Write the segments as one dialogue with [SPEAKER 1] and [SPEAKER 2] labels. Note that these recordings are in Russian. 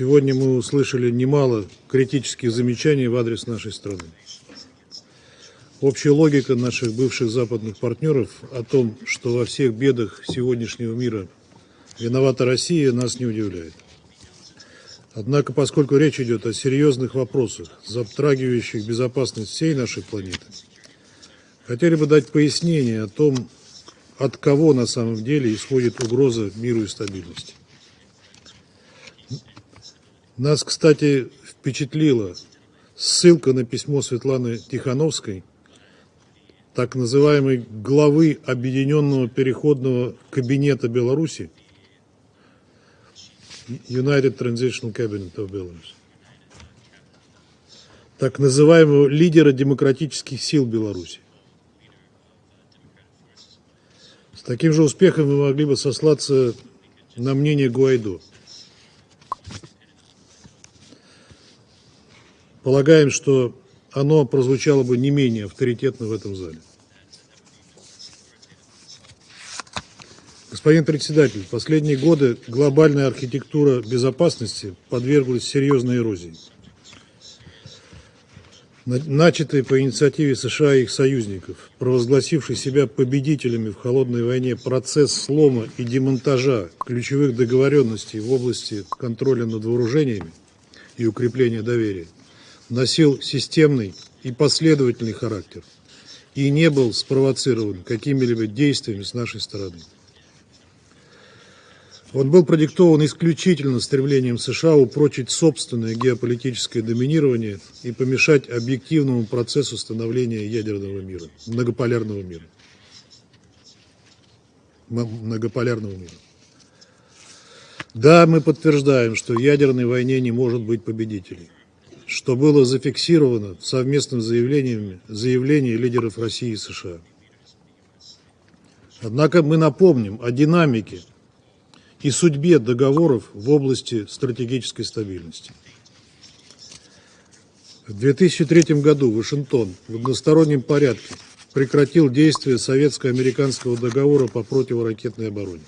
[SPEAKER 1] Сегодня мы услышали немало критических замечаний в адрес нашей страны. Общая логика наших бывших западных партнеров о том, что во всех бедах сегодняшнего мира виновата Россия, нас не удивляет. Однако, поскольку речь идет о серьезных вопросах, затрагивающих безопасность всей нашей планеты, хотели бы дать пояснение о том, от кого на самом деле исходит угроза миру и стабильности. Нас, кстати, впечатлила ссылка на письмо Светланы Тихановской, так называемой главы Объединенного переходного кабинета Беларуси, United Transitional Cabinet of Belarus, так называемого лидера демократических сил Беларуси. С таким же успехом мы могли бы сослаться на мнение Гуайдо. Полагаем, что оно прозвучало бы не менее авторитетно в этом зале. Господин председатель, в последние годы глобальная архитектура безопасности подверглась серьезной эрозии. Начатый по инициативе США и их союзников, провозгласивший себя победителями в холодной войне процесс слома и демонтажа ключевых договоренностей в области контроля над вооружениями и укрепления доверия – носил системный и последовательный характер и не был спровоцирован какими-либо действиями с нашей стороны. Он был продиктован исключительно стремлением США упрочить собственное геополитическое доминирование и помешать объективному процессу становления ядерного мира, многополярного мира. Многополярного мира. Да, мы подтверждаем, что в ядерной войне не может быть победителей что было зафиксировано в совместном заявлении, заявлении лидеров России и США. Однако мы напомним о динамике и судьбе договоров в области стратегической стабильности. В 2003 году Вашингтон в одностороннем порядке прекратил действие советско-американского договора по противоракетной обороне.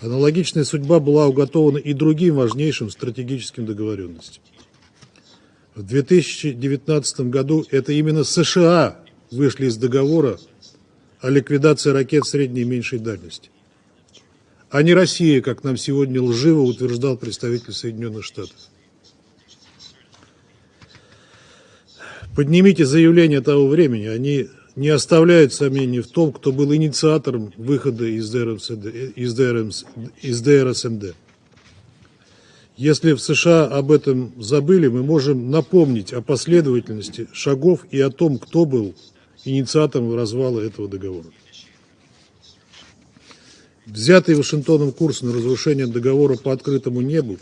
[SPEAKER 1] Аналогичная судьба была уготована и другим важнейшим стратегическим договоренностям. В 2019 году это именно США вышли из договора о ликвидации ракет средней и меньшей дальности, а не Россия, как нам сегодня лживо утверждал представитель Соединенных Штатов. Поднимите заявления того времени, они не оставляют сомнений в том, кто был инициатором выхода из, ДРСМД, из, ДРС, из ДРСМД. Если в США об этом забыли, мы можем напомнить о последовательности шагов и о том, кто был инициатором развала этого договора. Взятый Вашингтоном курс на разрушение договора по открытому небу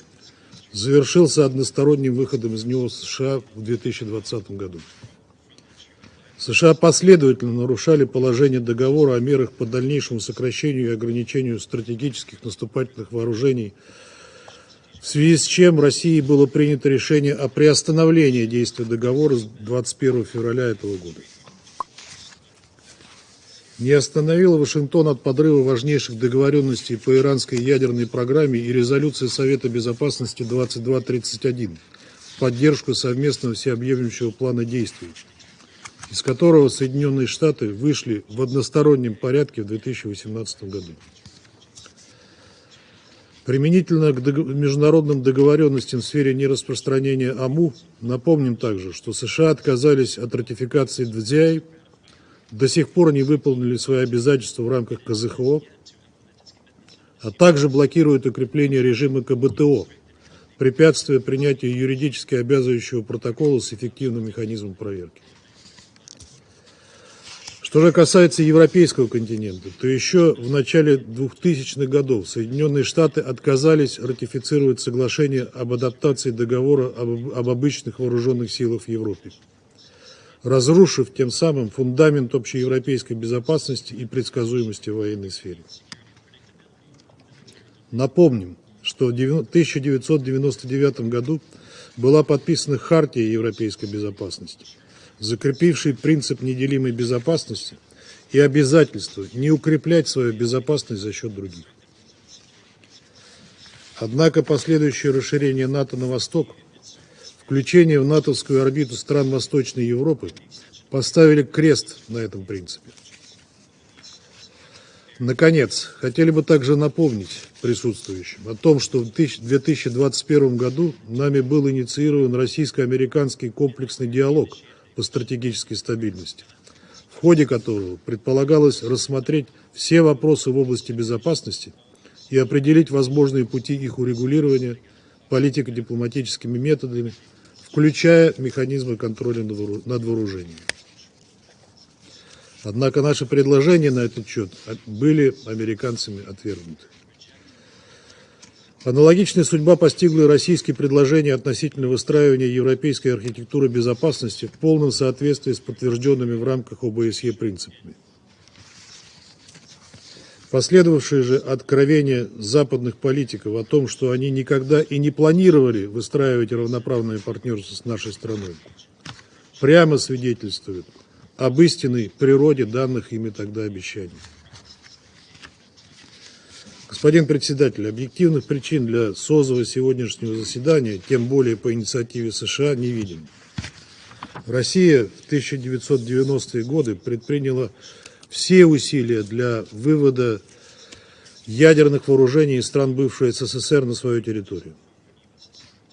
[SPEAKER 1] завершился односторонним выходом из него США в 2020 году. США последовательно нарушали положение договора о мерах по дальнейшему сокращению и ограничению стратегических наступательных вооружений в связи с чем России было принято решение о приостановлении действия договора с 21 февраля этого года. Не остановила Вашингтон от подрыва важнейших договоренностей по иранской ядерной программе и резолюции Совета Безопасности 2231 в поддержку совместного всеобъемлющего плана действий, из которого Соединенные Штаты вышли в одностороннем порядке в 2018 году. Применительно к международным договоренностям в сфере нераспространения АМУ, напомним также, что США отказались от ратификации ДВЗИ, до сих пор не выполнили свои обязательства в рамках КЗХО, а также блокируют укрепление режима КБТО, препятствуя принятию юридически обязывающего протокола с эффективным механизмом проверки. Что же касается европейского континента, то еще в начале 2000-х годов Соединенные Штаты отказались ратифицировать соглашение об адаптации договора об, об обычных вооруженных силах в Европе, разрушив тем самым фундамент общеевропейской безопасности и предсказуемости в военной сфере. Напомним, что в 1999 году была подписана Хартия европейской безопасности – закрепивший принцип неделимой безопасности и обязательство не укреплять свою безопасность за счет других. Однако последующее расширение НАТО на восток, включение в натовскую орбиту стран Восточной Европы поставили крест на этом принципе. Наконец, хотели бы также напомнить присутствующим о том, что в 2021 году нами был инициирован российско-американский комплексный диалог по стратегической стабильности, в ходе которого предполагалось рассмотреть все вопросы в области безопасности и определить возможные пути их урегулирования политико-дипломатическими методами, включая механизмы контроля над вооружением. Однако наши предложения на этот счет были американцами отвергнуты. Аналогичная судьба постигла и российские предложения относительно выстраивания европейской архитектуры безопасности в полном соответствии с подтвержденными в рамках ОБСЕ принципами. Последовавшие же откровения западных политиков о том, что они никогда и не планировали выстраивать равноправное партнерство с нашей страной, прямо свидетельствуют об истинной природе данных ими тогда обещаний. Господин председатель, объективных причин для созыва сегодняшнего заседания, тем более по инициативе США, не видим. Россия в 1990-е годы предприняла все усилия для вывода ядерных вооружений из стран бывшей СССР на свою территорию.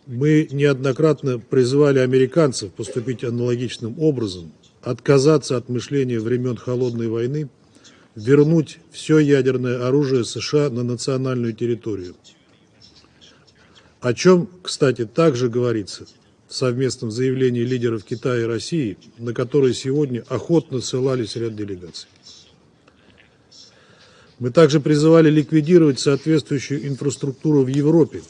[SPEAKER 1] Мы неоднократно призывали американцев поступить аналогичным образом, отказаться от мышления времен Холодной войны, вернуть все ядерное оружие США на национальную территорию. О чем, кстати, также говорится в совместном заявлении лидеров Китая и России, на которое сегодня охотно ссылались ряд делегаций. Мы также призывали ликвидировать соответствующую инфраструктуру в Европе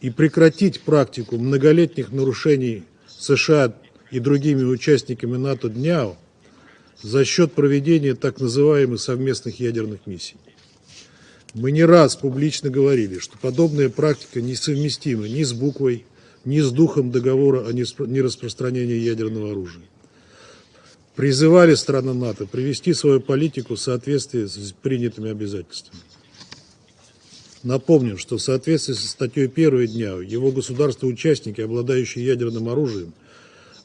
[SPEAKER 1] и прекратить практику многолетних нарушений США и другими участниками НАТО ДНЯО за счет проведения так называемых совместных ядерных миссий. Мы не раз публично говорили, что подобная практика несовместима ни с буквой, ни с духом договора о нераспространении ядерного оружия. Призывали страны НАТО привести свою политику в соответствии с принятыми обязательствами. Напомним, что в соответствии со статьей 1 дня его государства-участники, обладающие ядерным оружием,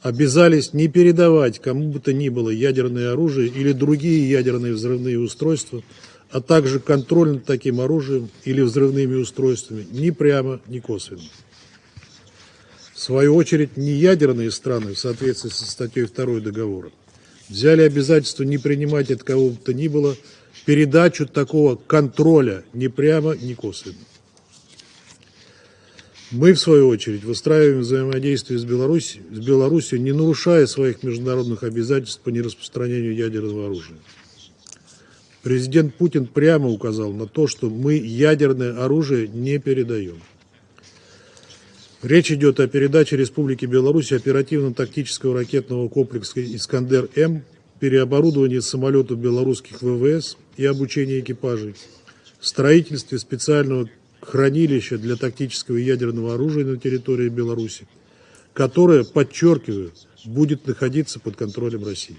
[SPEAKER 1] обязались не передавать кому бы то ни было ядерное оружие или другие ядерные взрывные устройства, а также контроль над таким оружием или взрывными устройствами ни прямо, ни косвенно. В свою очередь, неядерные страны в соответствии со статьей 2 договора взяли обязательство не принимать от кого бы то ни было передачу такого контроля ни прямо, ни косвенно. Мы, в свою очередь, выстраиваем взаимодействие с Беларусью, с Беларусью, не нарушая своих международных обязательств по нераспространению ядерного оружия. Президент Путин прямо указал на то, что мы ядерное оружие не передаем. Речь идет о передаче Республике Беларусь оперативно-тактического ракетного комплекса «Искандер-М», переоборудовании самолетов белорусских ВВС и обучении экипажей, строительстве специального хранилище для тактического ядерного оружия на территории Беларуси, которое, подчеркиваю, будет находиться под контролем России.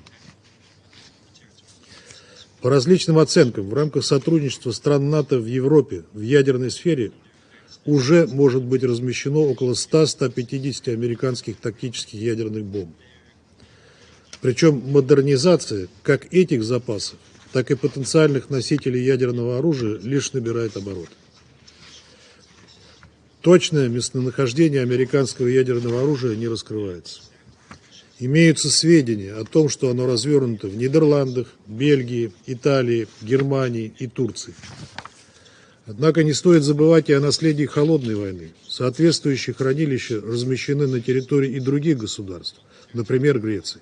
[SPEAKER 1] По различным оценкам, в рамках сотрудничества стран НАТО в Европе в ядерной сфере уже может быть размещено около 100-150 американских тактических ядерных бомб. Причем модернизация как этих запасов, так и потенциальных носителей ядерного оружия лишь набирает обороты. Точное местонахождение американского ядерного оружия не раскрывается. Имеются сведения о том, что оно развернуто в Нидерландах, Бельгии, Италии, Германии и Турции. Однако не стоит забывать и о наследии холодной войны. Соответствующие хранилища размещены на территории и других государств, например, Греции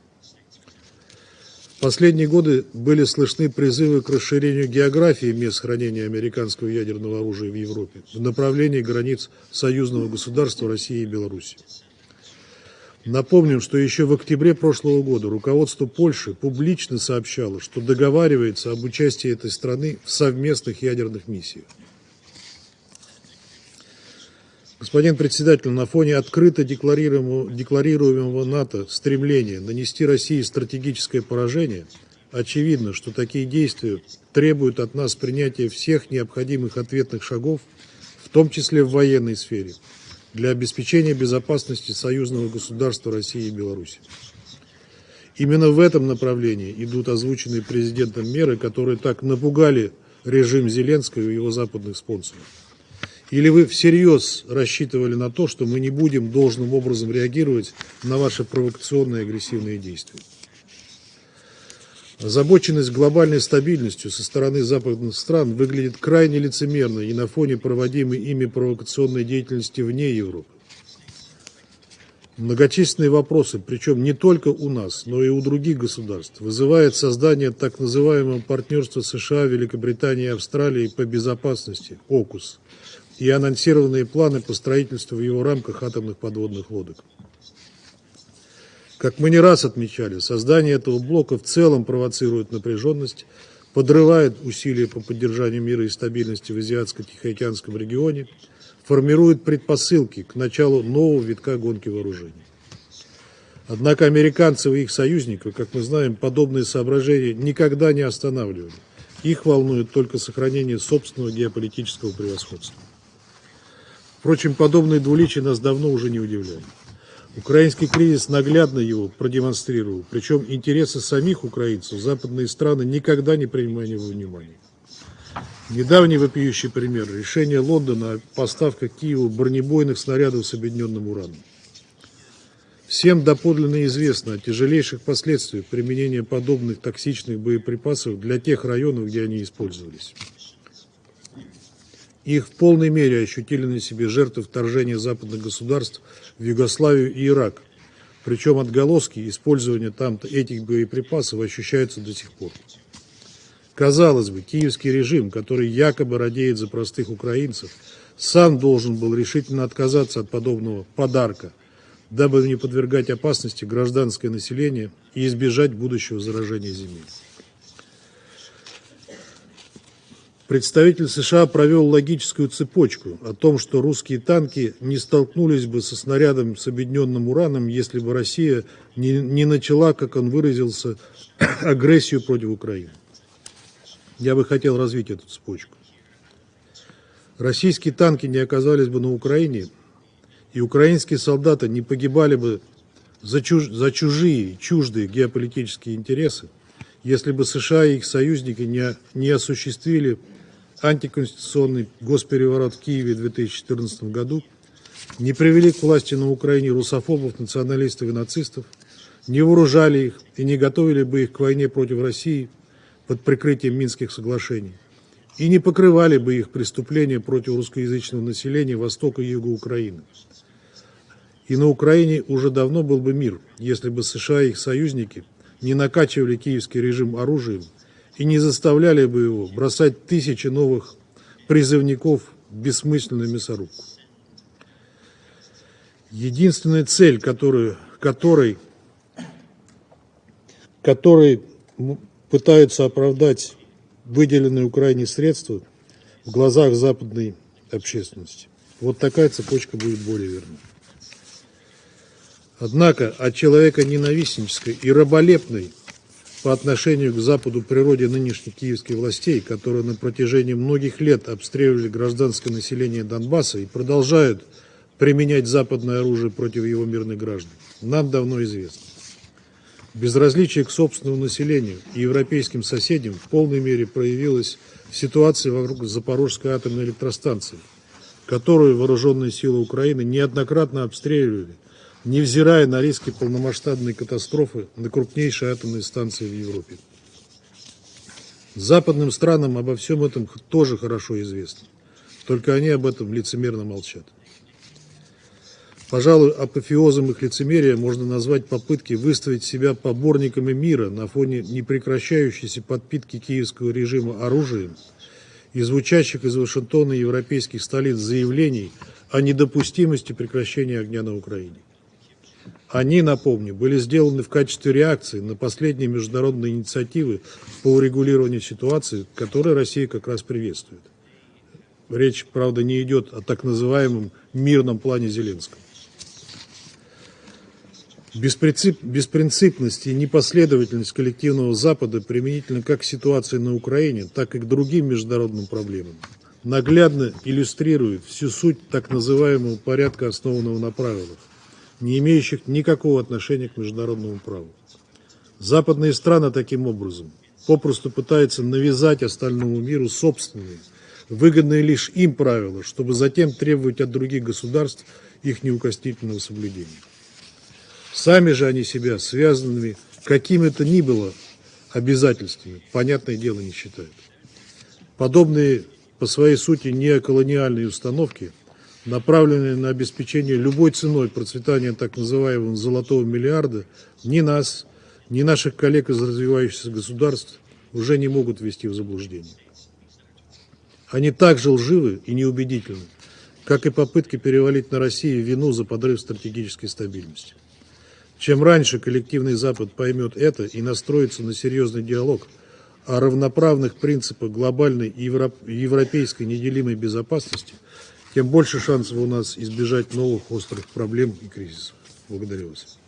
[SPEAKER 1] последние годы были слышны призывы к расширению географии мест хранения американского ядерного оружия в Европе в направлении границ союзного государства России и Беларуси. Напомним, что еще в октябре прошлого года руководство Польши публично сообщало, что договаривается об участии этой страны в совместных ядерных миссиях. Господин председатель, на фоне открыто декларируемого, декларируемого НАТО стремления нанести России стратегическое поражение, очевидно, что такие действия требуют от нас принятия всех необходимых ответных шагов, в том числе в военной сфере, для обеспечения безопасности союзного государства России и Беларуси. Именно в этом направлении идут озвученные президентом меры, которые так напугали режим Зеленского и его западных спонсоров. Или вы всерьез рассчитывали на то, что мы не будем должным образом реагировать на ваши провокационные агрессивные действия? Озабоченность глобальной стабильностью со стороны западных стран выглядит крайне лицемерно и на фоне проводимой ими провокационной деятельности вне Европы. Многочисленные вопросы, причем не только у нас, но и у других государств, вызывает создание так называемого партнерства США, Великобритании и Австралии по безопасности, ОКУС, и анонсированные планы по строительству в его рамках атомных подводных лодок. Как мы не раз отмечали, создание этого блока в целом провоцирует напряженность, подрывает усилия по поддержанию мира и стабильности в Азиатско-Тихоокеанском регионе – формирует предпосылки к началу нового витка гонки вооружений. Однако американцев и их союзников, как мы знаем, подобные соображения никогда не останавливали. Их волнует только сохранение собственного геополитического превосходства. Впрочем, подобные двуличия нас давно уже не удивляют. Украинский кризис наглядно его продемонстрировал, причем интересы самих украинцев западные страны никогда не принимали во внимание. Недавний вопиющий пример – решение Лондона о поставках Киеву бронебойных снарядов с объединенным ураном. Всем доподлинно известно о тяжелейших последствиях применения подобных токсичных боеприпасов для тех районов, где они использовались. Их в полной мере ощутили на себе жертвы вторжения западных государств в Югославию и Ирак. Причем отголоски использования там этих боеприпасов ощущаются до сих пор. Казалось бы, киевский режим, который якобы радеет за простых украинцев, сам должен был решительно отказаться от подобного подарка, дабы не подвергать опасности гражданское население и избежать будущего заражения земли. Представитель США провел логическую цепочку о том, что русские танки не столкнулись бы со снарядом с объединенным ураном, если бы Россия не, не начала, как он выразился, агрессию против Украины. Я бы хотел развить эту цепочку. Российские танки не оказались бы на Украине, и украинские солдаты не погибали бы за, чуж... за чужие, чуждые геополитические интересы, если бы США и их союзники не, не осуществили антиконституционный госпереворот в Киеве в 2014 году, не привели к власти на Украине русофобов, националистов и нацистов, не вооружали их и не готовили бы их к войне против России – под прикрытием Минских соглашений и не покрывали бы их преступления против русскоязычного населения Востока и Юга Украины. И на Украине уже давно был бы мир, если бы США и их союзники не накачивали киевский режим оружием и не заставляли бы его бросать тысячи новых призывников в бессмысленную мясорубку. Единственная цель, которую, которой, которой пытаются оправдать выделенные Украине средства в глазах западной общественности. Вот такая цепочка будет более верна. Однако от человека ненавистнической и раболепной по отношению к Западу природе нынешних киевских властей, которые на протяжении многих лет обстреливали гражданское население Донбасса и продолжают применять западное оружие против его мирных граждан, нам давно известно. Безразличие к собственному населению и европейским соседям в полной мере проявилось в ситуации вокруг Запорожской атомной электростанции, которую вооруженные силы Украины неоднократно обстреливали, невзирая на риски полномасштабной катастрофы на крупнейшей атомной станции в Европе. Западным странам обо всем этом тоже хорошо известно, только они об этом лицемерно молчат. Пожалуй, апофеозом их лицемерия можно назвать попытки выставить себя поборниками мира на фоне непрекращающейся подпитки киевского режима оружием и звучащих из Вашингтона и европейских столиц заявлений о недопустимости прекращения огня на Украине. Они, напомню, были сделаны в качестве реакции на последние международные инициативы по урегулированию ситуации, которые Россия как раз приветствует. Речь, правда, не идет о так называемом мирном плане Зеленского. Беспринцип, беспринципность и непоследовательность коллективного Запада применительно как к ситуации на Украине, так и к другим международным проблемам наглядно иллюстрирует всю суть так называемого порядка, основанного на правилах, не имеющих никакого отношения к международному праву. Западные страны таким образом попросту пытаются навязать остальному миру собственные, выгодные лишь им правила, чтобы затем требовать от других государств их неукоснительного соблюдения. Сами же они себя связанными какими то ни было обязательствами, понятное дело, не считают. Подобные по своей сути неоколониальные установки, направленные на обеспечение любой ценой процветания так называемого «золотого миллиарда», ни нас, ни наших коллег из развивающихся государств уже не могут ввести в заблуждение. Они так же лживы и неубедительны, как и попытки перевалить на Россию вину за подрыв стратегической стабильности. Чем раньше коллективный Запад поймет это и настроится на серьезный диалог о равноправных принципах глобальной и европейской неделимой безопасности, тем больше шансов у нас избежать новых острых проблем и кризисов. Благодарю вас.